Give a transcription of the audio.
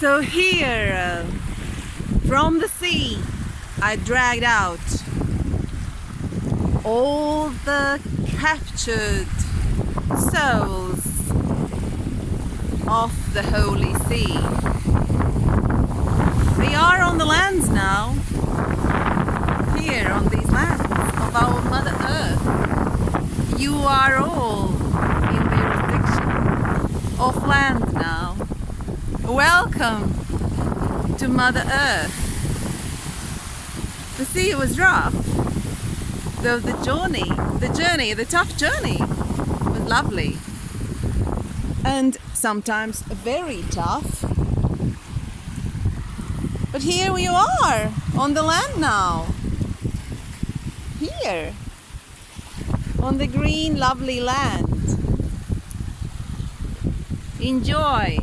So here, uh, from the sea, I dragged out all the captured souls of the Holy See. We are on the lands now, here on these lands of our Mother Earth. You are all in the jurisdiction of land now. Welcome to Mother Earth. The sea was rough, though the journey, the journey, the tough journey was lovely. And sometimes very tough. But here we are, on the land now. Here, on the green lovely land. Enjoy